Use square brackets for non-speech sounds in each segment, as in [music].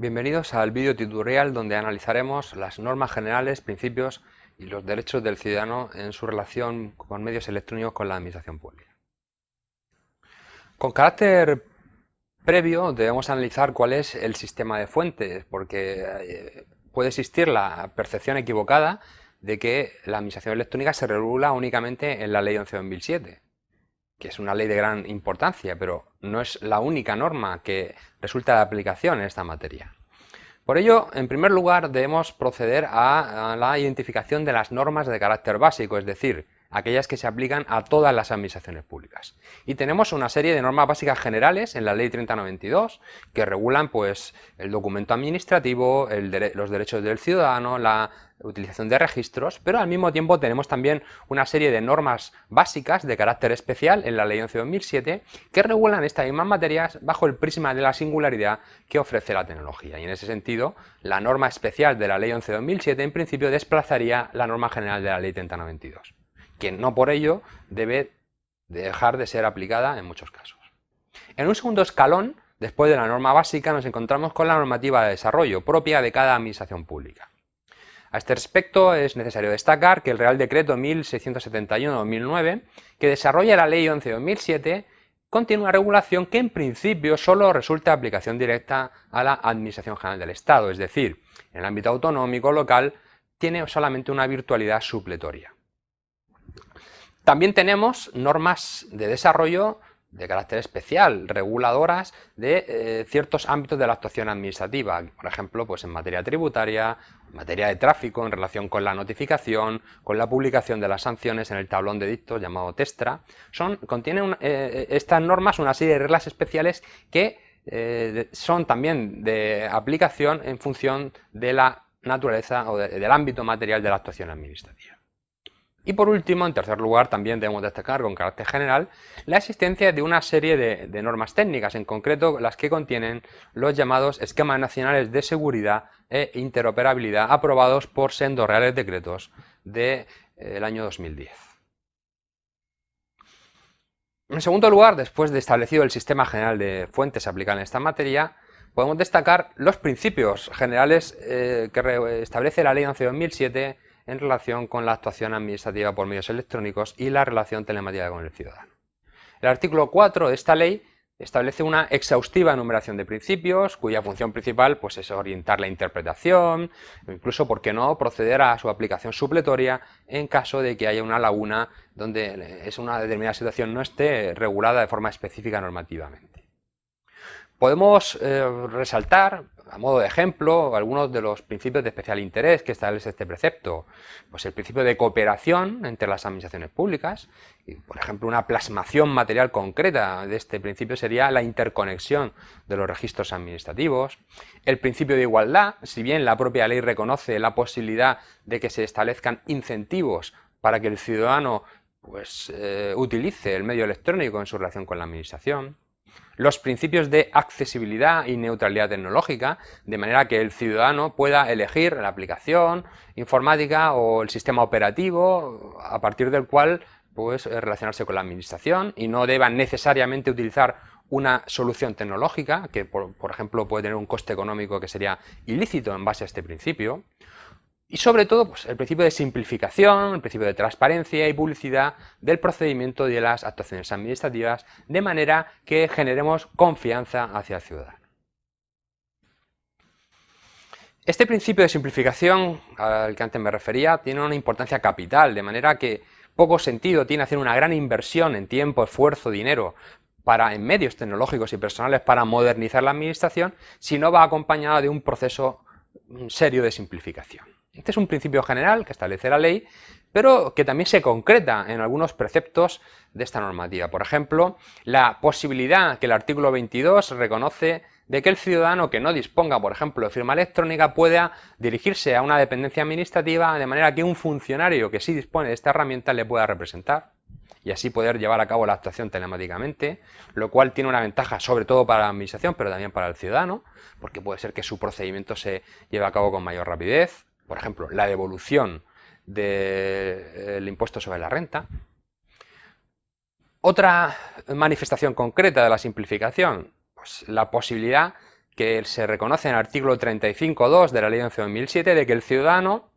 Bienvenidos al vídeo tutorial donde analizaremos las normas generales, principios y los derechos del ciudadano en su relación con medios electrónicos con la administración pública. Con carácter previo debemos analizar cuál es el sistema de fuentes, porque eh, puede existir la percepción equivocada de que la administración electrónica se regula únicamente en la ley 11-2007 que es una ley de gran importancia, pero no es la única norma que resulta de aplicación en esta materia. Por ello, en primer lugar, debemos proceder a, la identificación de las normas de carácter básico, es decir, aquellas que se aplican a todas las administraciones públicas. Y tenemos una serie de normas básicas generales en la Ley 3092 que regulan pues, el documento administrativo, los derechos del ciudadano, la utilización de registros, pero al mismo tiempo tenemos también una serie de normas básicas de carácter especial en la Ley 11-2007 que regulan estas mismas materias bajo el prisma de la singularidad que ofrece la tecnología. Y en ese sentido, la norma especial de la Ley 11-2007 en principio desplazaría la norma general de la Ley 3092 que no por ello debe dejar de ser aplicada en muchos casos. En un segundo escalón, después de la norma básica, nos encontramos con la normativa de desarrollo propia de cada administración pública. A este respecto es necesario destacar que el Real Decreto 1671-2009, que desarrolla la Ley 11-2007, contiene una regulación que en principio solo resulta aplicación directa a la Administración General del Estado, es decir, en el ámbito autonómico local tiene solamente una virtualidad supletoria. También tenemos normas de desarrollo de carácter especial, reguladoras de eh, ciertos ámbitos de la actuación administrativa, por ejemplo, pues en materia tributaria, en materia de tráfico, en relación con la notificación, con la publicación de las sanciones en el tablón de dictos llamado TESTRA. Son, contienen eh, estas normas una serie de reglas especiales que eh, son también de aplicación en función de la naturaleza o del ámbito material de la actuación administrativa. Y por último, en tercer lugar, también debemos destacar con carácter general la existencia de una serie de, normas técnicas, en concreto las que contienen los llamados esquemas nacionales de seguridad e interoperabilidad aprobados por sendos reales decretos del de, año 2010. En segundo lugar, después de establecido el sistema general de fuentes aplicadas en esta materia, podemos destacar los principios generales eh, que establece la Ley 11-2007 en relación con la actuación administrativa por medios electrónicos y la relación telemática con el ciudadano. El artículo 4 de esta ley establece una exhaustiva enumeración de principios cuya función principal pues, es orientar la interpretación, incluso, ¿por qué no?, proceder a su aplicación supletoria en caso de que haya una laguna donde es una determinada situación no esté regulada de forma específica normativamente. Podemos eh, resaltar a modo de ejemplo, algunos de los principios de especial interés que establece este precepto, pues el principio de cooperación entre las administraciones públicas, y, por ejemplo, una plasmación material concreta de este principio sería la interconexión de los registros administrativos, el principio de igualdad, si bien la propia ley reconoce la posibilidad de que se establezcan incentivos para que el ciudadano pues, eh, utilice el medio electrónico en su relación con la administración, los principios de accesibilidad y neutralidad tecnológica, de manera que el ciudadano pueda elegir la aplicación informática o el sistema operativo a partir del cual pues, relacionarse con la administración y no deba necesariamente utilizar una solución tecnológica que, por, por ejemplo, puede tener un coste económico que sería ilícito en base a este principio, y sobre todo, pues, el principio de simplificación, el principio de transparencia y publicidad del procedimiento de las actuaciones administrativas, de manera que generemos confianza hacia el ciudadano. Este principio de simplificación al que antes me refería tiene una importancia capital, de manera que poco sentido tiene hacer una gran inversión en tiempo, esfuerzo, dinero para, en medios tecnológicos y personales para modernizar la administración si no va acompañado de un proceso serio de simplificación. Este es un principio general que establece la ley, pero que también se concreta en algunos preceptos de esta normativa. Por ejemplo, la posibilidad que el artículo 22 reconoce de que el ciudadano que no disponga, por ejemplo, de firma electrónica pueda dirigirse a una dependencia administrativa de manera que un funcionario que sí dispone de esta herramienta le pueda representar y así poder llevar a cabo la actuación telemáticamente, lo cual tiene una ventaja sobre todo para la administración, pero también para el ciudadano, porque puede ser que su procedimiento se lleve a cabo con mayor rapidez, por ejemplo, la devolución del impuesto sobre la renta. Otra manifestación concreta de la simplificación, pues la posibilidad que se reconoce en el artículo 35.2 de la Ley 11.2007 de que el ciudadano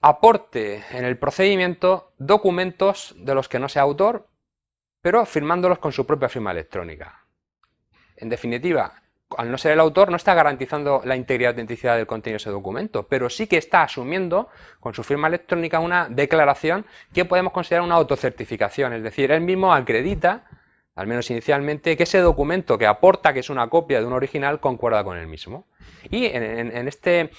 aporte en el procedimiento documentos de los que no sea autor, pero firmándolos con su propia firma electrónica. En definitiva, al no ser el autor, no está garantizando la integridad y autenticidad del contenido de ese documento, pero sí que está asumiendo con su firma electrónica una declaración que podemos considerar una autocertificación, es decir, él mismo acredita, al menos inicialmente, que ese documento que aporta, que es una copia de un original, concuerda con el mismo. Y en, este,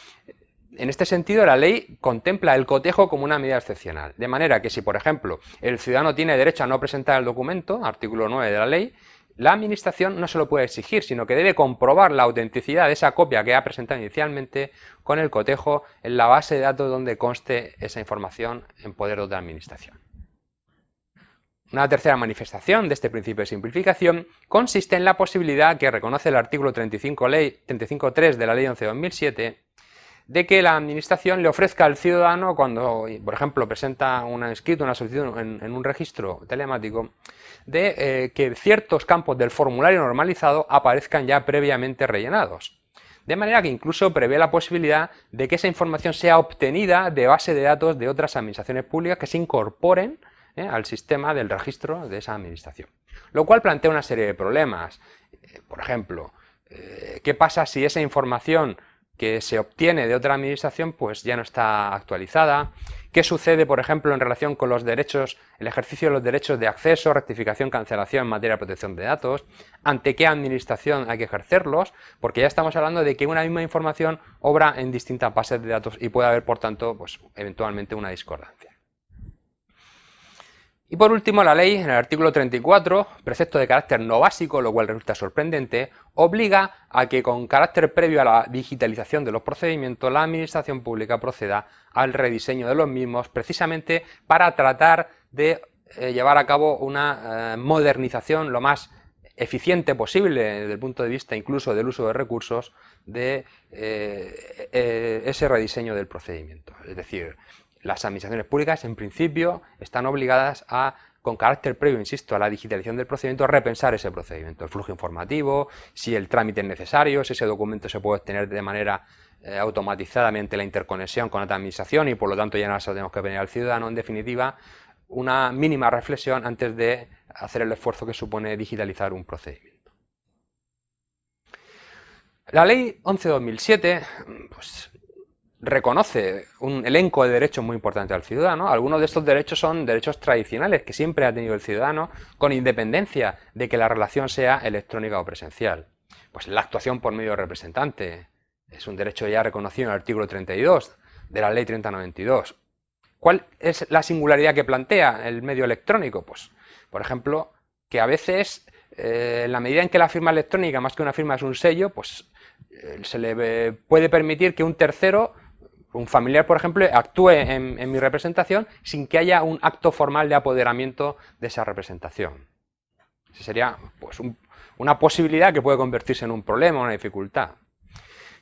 en este sentido, la ley contempla el cotejo como una medida excepcional, de manera que si, por ejemplo, el ciudadano tiene derecho a no presentar el documento, artículo 9 de la ley, la administración no se lo puede exigir, sino que debe comprobar la autenticidad de esa copia que ha presentado inicialmente con el cotejo en la base de datos donde conste esa información en poder de otra administración. Una tercera manifestación de este principio de simplificación consiste en la posibilidad que reconoce el artículo 35.3 de la Ley 11.2007 de que la administración le ofrezca al ciudadano cuando, por ejemplo, presenta un escrito, una solicitud en, un registro telemático, de eh, que ciertos campos del formulario normalizado aparezcan ya previamente rellenados. De manera que incluso prevé la posibilidad de que esa información sea obtenida de base de datos de otras administraciones públicas que se incorporen eh, al sistema del registro de esa administración. Lo cual plantea una serie de problemas. Eh, por ejemplo, ¿qué pasa si esa información que se obtiene de otra administración pues ya no está actualizada. ¿Qué sucede, por ejemplo, en relación con los derechos, el ejercicio de los derechos de acceso, rectificación, cancelación en materia de protección de datos? ¿Ante qué administración hay que ejercerlos? Porque ya estamos hablando de que una misma información obra en distintas bases de datos y puede haber, por tanto, pues, eventualmente una discordancia. Y por último, la ley, en el artículo 34, precepto de carácter no básico, lo cual resulta sorprendente, obliga a que con carácter previo a la digitalización de los procedimientos, la administración pública proceda al rediseño de los mismos, precisamente para tratar de eh, llevar a cabo una eh, modernización lo más eficiente posible desde el punto de vista incluso del uso de recursos de eh, ese rediseño del procedimiento. Es decir, las administraciones públicas, en principio, están obligadas a, con carácter previo, insisto, a la digitalización del procedimiento, a repensar ese procedimiento, el flujo informativo, si el trámite es necesario, si ese documento se puede obtener de manera eh, automatizada mediante la interconexión con otra administración y por lo tanto ya no se lo tenemos que venir al ciudadano, en definitiva, una mínima reflexión antes de hacer el esfuerzo que supone digitalizar un procedimiento. La ley 11-2007 pues, reconoce un elenco de derechos muy importantes al ciudadano. Algunos de estos derechos son derechos tradicionales que siempre ha tenido el ciudadano con independencia de que la relación sea electrónica o presencial. Pues la actuación por medio de representante es un derecho ya reconocido en el artículo 32 de la ley 3092. ¿Cuál es la singularidad que plantea el medio electrónico? Pues, por ejemplo, que a veces, eh, en la medida en que la firma electrónica, más que una firma es un sello, pues eh, se le puede permitir que un tercero un familiar, por ejemplo, actúe en, mi representación sin que haya un acto formal de apoderamiento de esa representación. Esa sería pues, una posibilidad que puede convertirse en un problema, una dificultad.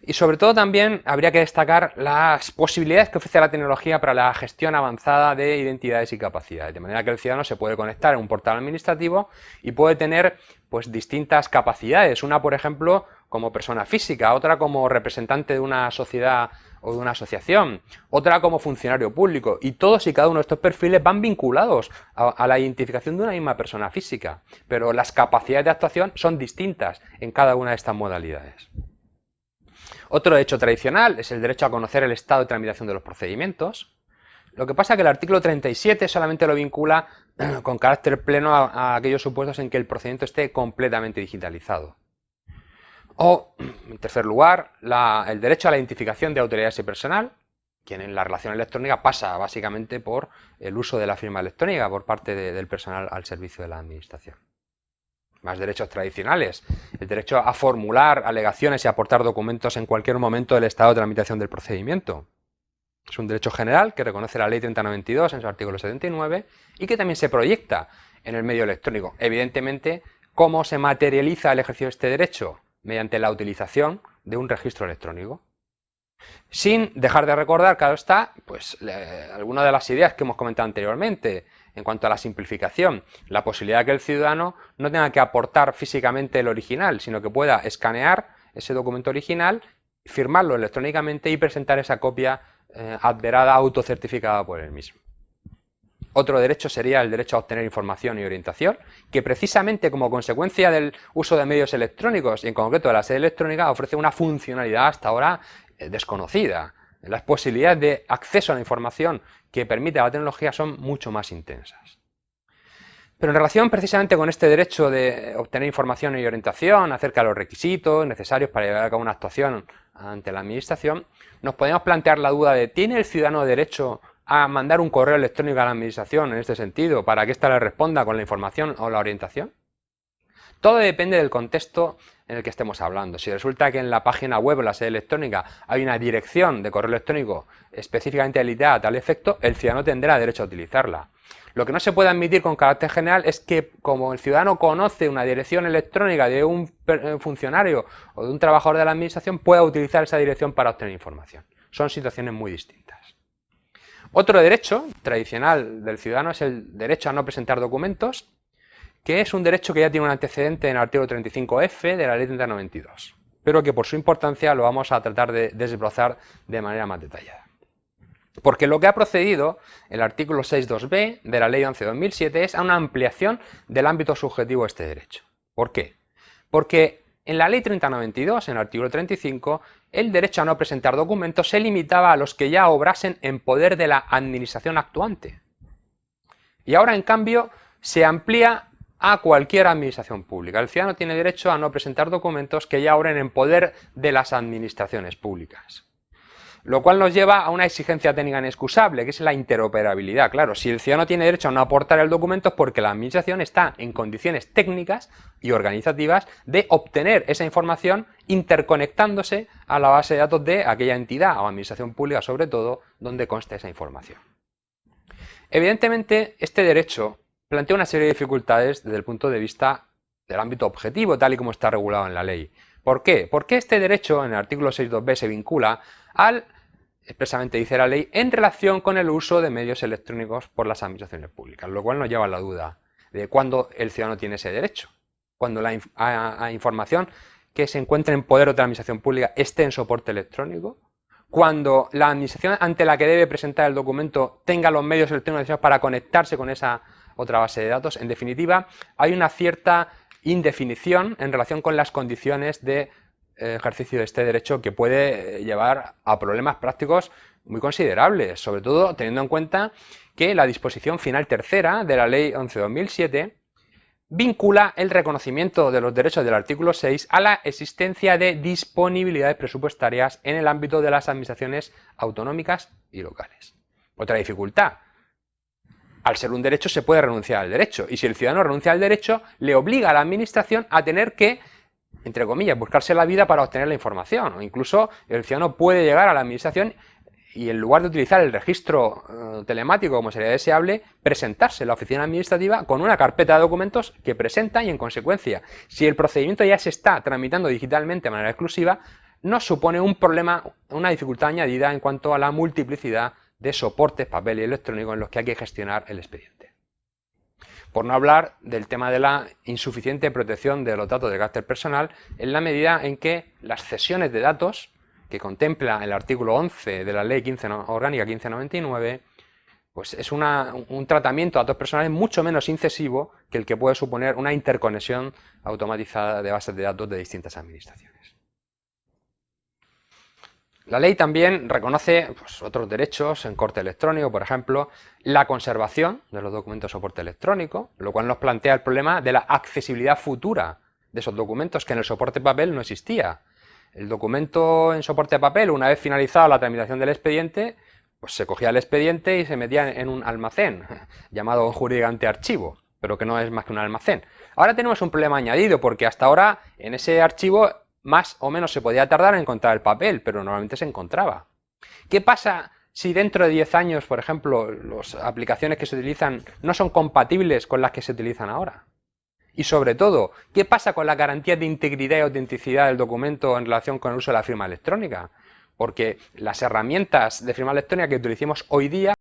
Y sobre todo también habría que destacar las posibilidades que ofrece la tecnología para la gestión avanzada de identidades y capacidades, de manera que el ciudadano se puede conectar en un portal administrativo y puede tener pues, distintas capacidades, una por ejemplo como persona física, otra como representante de una sociedad o de una asociación, otra como funcionario público, y todos y cada uno de estos perfiles van vinculados a, la identificación de una misma persona física, pero las capacidades de actuación son distintas en cada una de estas modalidades. Otro derecho tradicional es el derecho a conocer el estado de tramitación de los procedimientos. Lo que pasa es que el artículo 37 solamente lo vincula [clears throat] con carácter pleno a aquellos supuestos en que el procedimiento esté completamente digitalizado. O, [clears throat] en tercer lugar, el derecho a la identificación de autoridades y personal, quien en la relación electrónica pasa básicamente por el uso de la firma electrónica por parte del personal al servicio de la administración. Más derechos tradicionales, el derecho a formular alegaciones y aportar documentos en cualquier momento del estado de tramitación del procedimiento. Es un derecho general que reconoce la ley 3092 en su artículo 79 y que también se proyecta en el medio electrónico. Evidentemente, ¿cómo se materializa el ejercicio de este derecho? mediante la utilización de un registro electrónico. Sin dejar de recordar, claro está, pues algunas de las ideas que hemos comentado anteriormente, en cuanto a la simplificación, la posibilidad de que el ciudadano no tenga que aportar físicamente el original, sino que pueda escanear ese documento original, firmarlo electrónicamente y presentar esa copia eh, adverada autocertificada por él mismo. Otro derecho sería el derecho a obtener información y orientación, que precisamente como consecuencia del uso de medios electrónicos y en concreto de la sede electrónica ofrece una funcionalidad hasta ahora eh, desconocida. Las posibilidades de acceso a la información que permite la tecnología son mucho más intensas. Pero en relación precisamente con este derecho de obtener información y orientación acerca de los requisitos necesarios para llevar a cabo una actuación ante la administración, nos podemos plantear la duda de ¿tiene el ciudadano derecho a mandar un correo electrónico a la administración en este sentido para que ésta le responda con la información o la orientación? Todo depende del contexto en el que estemos hablando. Si resulta que en la página web o la sede electrónica hay una dirección de correo electrónico específicamente habilitada a tal efecto, el ciudadano tendrá derecho a utilizarla. Lo que no se puede admitir con carácter general es que como el ciudadano conoce una dirección electrónica de un eh, funcionario o de un trabajador de la administración, pueda utilizar esa dirección para obtener información. Son situaciones muy distintas. Otro derecho tradicional del ciudadano es el derecho a no presentar documentos que es un derecho que ya tiene un antecedente en el artículo 35F de la ley 3092, pero que por su importancia lo vamos a tratar de desbrozar de manera más detallada. Porque lo que ha procedido el artículo 6.2b de la ley 11.2007 es a una ampliación del ámbito subjetivo de este derecho. ¿Por qué? Porque en la ley 3092, en el artículo 35, el derecho a no presentar documentos se limitaba a los que ya obrasen en poder de la administración actuante. Y ahora, en cambio, se amplía a cualquier administración pública. El ciudadano tiene derecho a no presentar documentos que ya obren en poder de las administraciones públicas. Lo cual nos lleva a una exigencia técnica inexcusable, que es la interoperabilidad. Claro, si el ciudadano tiene derecho a no aportar el documento es porque la administración está en condiciones técnicas y organizativas de obtener esa información interconectándose a la base de datos de aquella entidad o administración pública sobre todo donde conste esa información. Evidentemente, este derecho plantea una serie de dificultades desde el punto de vista del ámbito objetivo, tal y como está regulado en la ley. ¿Por qué? Porque este derecho, en el artículo 6.2b, se vincula al, expresamente dice la ley, en relación con el uso de medios electrónicos por las administraciones públicas, lo cual nos lleva a la duda de cuándo el ciudadano tiene ese derecho. Cuando la información que se encuentra en poder de otra administración pública esté en soporte electrónico, cuando la administración ante la que debe presentar el documento tenga los medios electrónicos para conectarse con esa otra base de datos. En definitiva, hay una cierta indefinición en relación con las condiciones de eh, ejercicio de este derecho que puede eh, llevar a problemas prácticos muy considerables, sobre todo teniendo en cuenta que la disposición final tercera de la Ley 11-2007 vincula el reconocimiento de los derechos del artículo 6 a la existencia de disponibilidades presupuestarias en el ámbito de las administraciones autonómicas y locales. Otra dificultad, al ser un derecho se puede renunciar al derecho. Y si el ciudadano renuncia al derecho le obliga a la administración a tener que entre comillas, buscarse la vida para obtener la información. O incluso el ciudadano puede llegar a la administración y en lugar de utilizar el registro eh, telemático como sería deseable, presentarse en la oficina administrativa con una carpeta de documentos que presenta y en consecuencia, si el procedimiento ya se está tramitando digitalmente de manera exclusiva, nos supone un problema, una dificultad añadida en cuanto a la multiplicidad de soportes, papel y electrónico en los que hay que gestionar el expediente. Por no hablar del tema de la insuficiente protección de los datos de carácter personal en la medida en que las cesiones de datos que contempla el artículo 11 de la Ley 15, Orgánica 1599 pues es un tratamiento de datos personales mucho menos incesivo que el que puede suponer una interconexión automatizada de bases de datos de distintas administraciones. La ley también reconoce pues, otros derechos en corte electrónico, por ejemplo, la conservación de los documentos de soporte electrónico, lo cual nos plantea el problema de la accesibilidad futura de esos documentos que en el soporte papel no existía. El documento en soporte papel, una vez finalizada la tramitación del expediente, pues se cogía el expediente y se metía en un almacén, [laughs] llamado jurídicamente archivo, pero que no es más que un almacén. Ahora tenemos un problema añadido, porque hasta ahora en ese archivo más o menos se podía tardar en encontrar el papel, pero normalmente se encontraba. ¿Qué pasa si dentro de 10 años, por ejemplo, las aplicaciones que se utilizan no son compatibles con las que se utilizan ahora? Y sobre todo, ¿qué pasa con la garantía de integridad y autenticidad del documento en relación con el uso de la firma electrónica? Porque las herramientas de firma electrónica que utilicemos hoy día